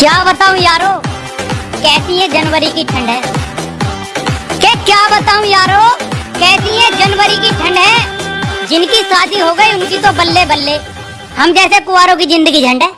क्या बताऊँ यारो? कैसी है जनवरी की ठंड है। के क्या बताऊँ यारो? कैसी है जनवरी की ठंड है। जिनकी शादी हो गई, उनकी तो बल्ले बल्ले हम जैसे कुआरों की ज़िंदगी झंड है।